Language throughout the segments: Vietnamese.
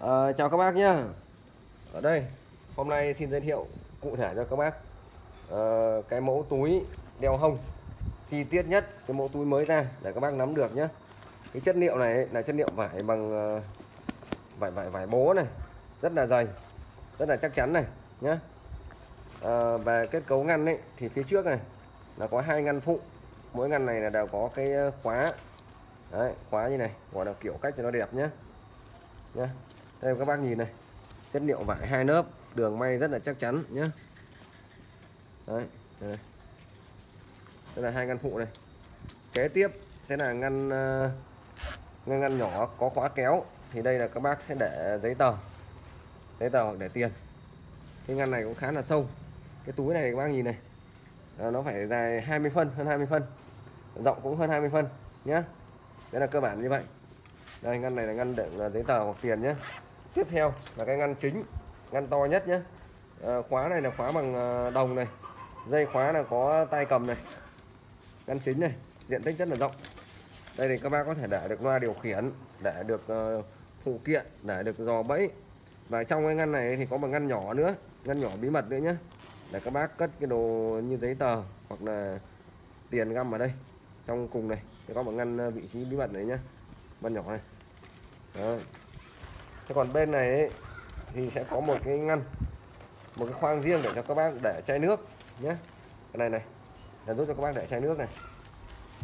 À, chào các bác nhé Ở đây hôm nay xin giới thiệu cụ thể cho các bác. À, cái mẫu túi đeo hông. Chi tiết nhất cái mẫu túi mới ra để các bác nắm được nhé cái chất liệu này là chất liệu vải bằng uh, vải vải vải bố này. Rất là dày rất là chắc chắn này nhé à, về kết cấu ngăn ấy thì phía trước này là có hai ngăn phụ. Mỗi ngăn này là đều có cái khóa. Đấy, khóa như này gọi là kiểu cách cho nó đẹp nhé nhé đây các bác nhìn này. Chất liệu vải hai lớp đường may rất là chắc chắn nhé đấy đây, đây là hai ngăn phụ này. Kế tiếp sẽ là ngăn ờ, ngăn ngăn nhỏ có khóa kéo. Thì đây là các bác sẽ để giấy tờ giấy tờ hoặc để tiền. Cái ngăn này cũng khá là sâu. Cái túi này các bác nhìn này à, nó phải dài 20 phân hơn 20 phân. Rộng cũng hơn 20 phân nhé đấy là cơ bản như vậy. Đây ngăn này là ngăn đựng giấy tờ hoặc tiền nhé tiếp theo là cái ngăn chính ngăn to nhất nhé à, ờ, khóa này là khóa bằng ờ, đồng này dây khóa là có tay cầm này ngăn chính này diện tích rất là rộng. Đây thì các bác có thể để được loa điều khiển để được uh, phụ kiện để được dò bẫy. Và trong cái ngăn này thì có một ngăn nhỏ nữa ngăn nhỏ bí mật nữa nhé để các bác cất cái đồ như giấy tờ hoặc là tiền găm ở đây trong cùng này thì có một ngăn vị trí bí mật này nhé ngăn nhỏ này. Đó thế còn bên này ấy, thì sẽ có một cái ngăn một cái khoang riêng để cho các bác để chai nước nhé. Cái này này là giúp cho các bác để chai nước này.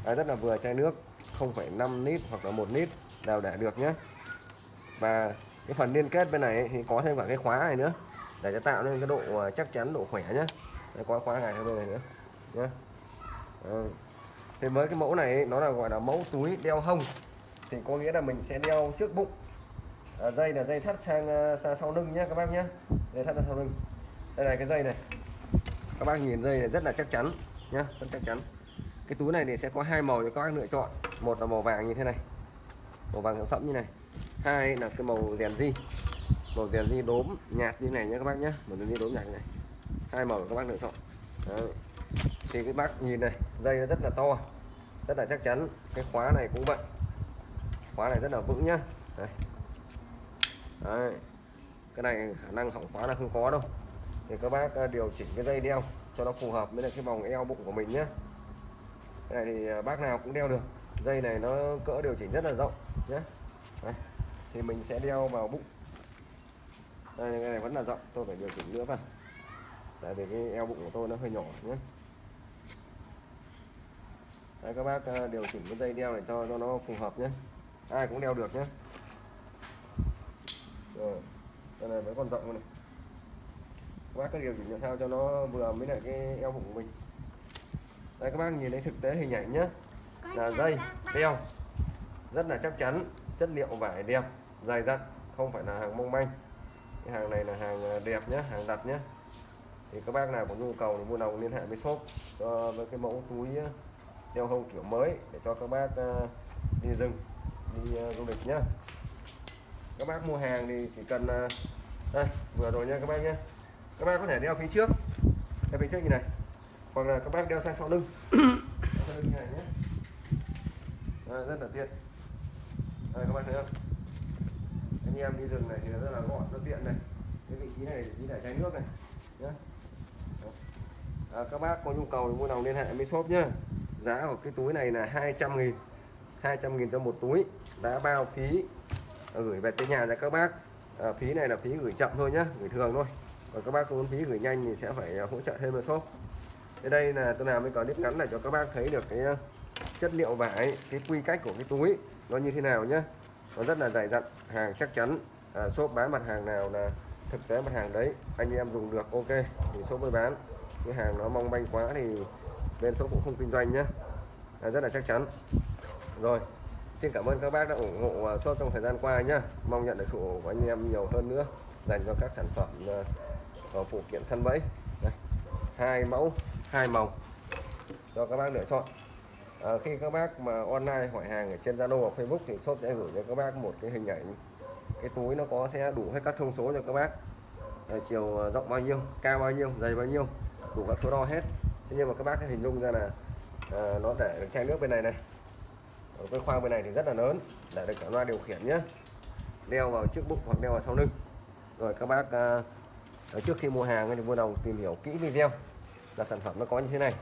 Đấy, rất là vừa chai nước 0,5 lít hoặc là 1 lít đều để được nhé. Và cái phần liên kết bên này thì có thêm cả cái khóa này nữa để cho tạo nên cái độ ờ, chắc chắn độ khỏe nhé. Đấy, có khóa này bên này nữa nhé. Đấy. thì với cái mẫu này nó là gọi là mẫu túi đeo hông. Thì có nghĩa là mình sẽ đeo trước bụng à, dây là dây thắt sang, ờ, sang sau lưng nhé các bác nhé dây thắt sang sau lưng. Đây là cái dây này. Các bác nhìn dây này rất là chắc chắn nhá rất chắc chắn. Cái túi này thì sẽ có hai màu cho các bác lựa chọn. Một là màu vàng như thế này. Màu vàng sẫm như này. Hai là cái màu rèn di. Màu rèn di đốm nhạt như này nhé các bác nhé màu rèn di đốm nhạt như này. Hai màu các bác lựa chọn. Đấy. thì cái bác nhìn này dây nó rất là to rất là chắc chắn. Cái khóa này cũng vậy. Khóa này rất là vững nhá. Đây. Đấy. cái này khả năng hỏng khóa là không có đâu. Thì các bác ờ, điều chỉnh cái dây đeo cho nó phù hợp với cái vòng eo bụng của mình nhé cái này thì ờ, bác nào cũng đeo được. Dây này nó cỡ điều chỉnh rất là rộng nhé Đấy. thì mình sẽ đeo vào bụng. Đây cái này vẫn là rộng tôi phải điều chỉnh nữa vào tại vì cái eo bụng của tôi nó hơi nhỏ nhé Đấy, các bác ờ, điều chỉnh cái dây đeo này cho cho nó phù hợp nhé ai cũng đeo được nhé rồi cái này vẫn còn rộng này. Các bác cứ điều chỉnh làm sao cho nó vừa với lại cái eo bụng của mình. Đây các bác nhìn thấy thực tế hình ảnh nhé là dây đeo. Rất là chắc chắn chất liệu vải đẹp dày dặn không phải là hàng mông manh. Cái hàng này là hàng ờ, đẹp nhé hàng đặt nhé thì các bác nào có nhu cầu thì mua lòng liên hệ với shop cho với cái mẫu túi đeo hông kiểu mới để cho các bác uh, đi rừng đi du lịch nhá các bác mua hàng thì chỉ cần à, đây vừa rồi nha các bác nhé. Các bác có thể đeo phía trước. Đeo phía trước như này. Hoặc là các bác đeo sang sau lưng. Sau lưng này nhé. Đây, rất là tiện. Đây các bác thấy không? Anh em đi rừng này thì rất là gọn rất tiện này. Cái vị trí này chỉ để chai nước này. Nhé à, các bác có nhu cầu thì mua đồng liên hệ với shop nhá. Giá của cái túi này là 200 nghìn 200 nghìn cho một túi. Đã bao phí Ờ, gửi về tới nhà cho các bác. À, phí này là phí gửi chậm thôi nhá gửi thường thôi. Còn các bác muốn phí gửi nhanh thì sẽ phải ờ, hỗ trợ thêm một shop. Thế đây là tôi làm cái clip ngắn là cho các bác thấy được cái chất liệu vải cái quy cách của cái túi nó như thế nào nhá. Nó rất là dày dặn hàng chắc chắn. À, shop bán mặt hàng nào là thực tế mặt hàng đấy anh em dùng được ok thì shop mới bán. Cái hàng nó mong manh quá thì bên shop cũng không kinh doanh nhá. À, rất là chắc chắn. Rồi xin cảm ơn các bác đã ủng hộ à, shop trong thời gian qua nhé mong nhận được sự ủng hộ của anh em nhiều hơn nữa dành cho các sản phẩm uh, phụ kiện săn bẫy. Đây. hai mẫu hai màu cho các bác lựa chọn. À, khi các bác mà online hỏi hàng ở trên Zalo hoặc Facebook thì shop sẽ gửi cho các bác một cái hình ảnh. Cái túi nó có sẽ đủ hết các thông số cho các bác. À, chiều rộng bao nhiêu cao bao nhiêu dày bao nhiêu đủ các số đo hết. Thế nhưng mà các bác hình dung ra là à, nó để được chai nước bên này này ở cái khoang bên này thì rất là lớn. Để được cả loa điều khiển nhé đeo vào trước bụng hoặc đeo vào sau lưng. Rồi các bác à, ở trước khi mua hàng thì vui lòng tìm hiểu kỹ video. Là sản phẩm nó có như thế này.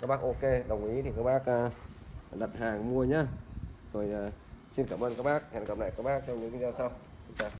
Các bác ok đồng ý thì các bác à, đặt hàng mua nhá. Rồi à, xin cảm ơn các bác. Hẹn gặp lại các bác trong những video sau.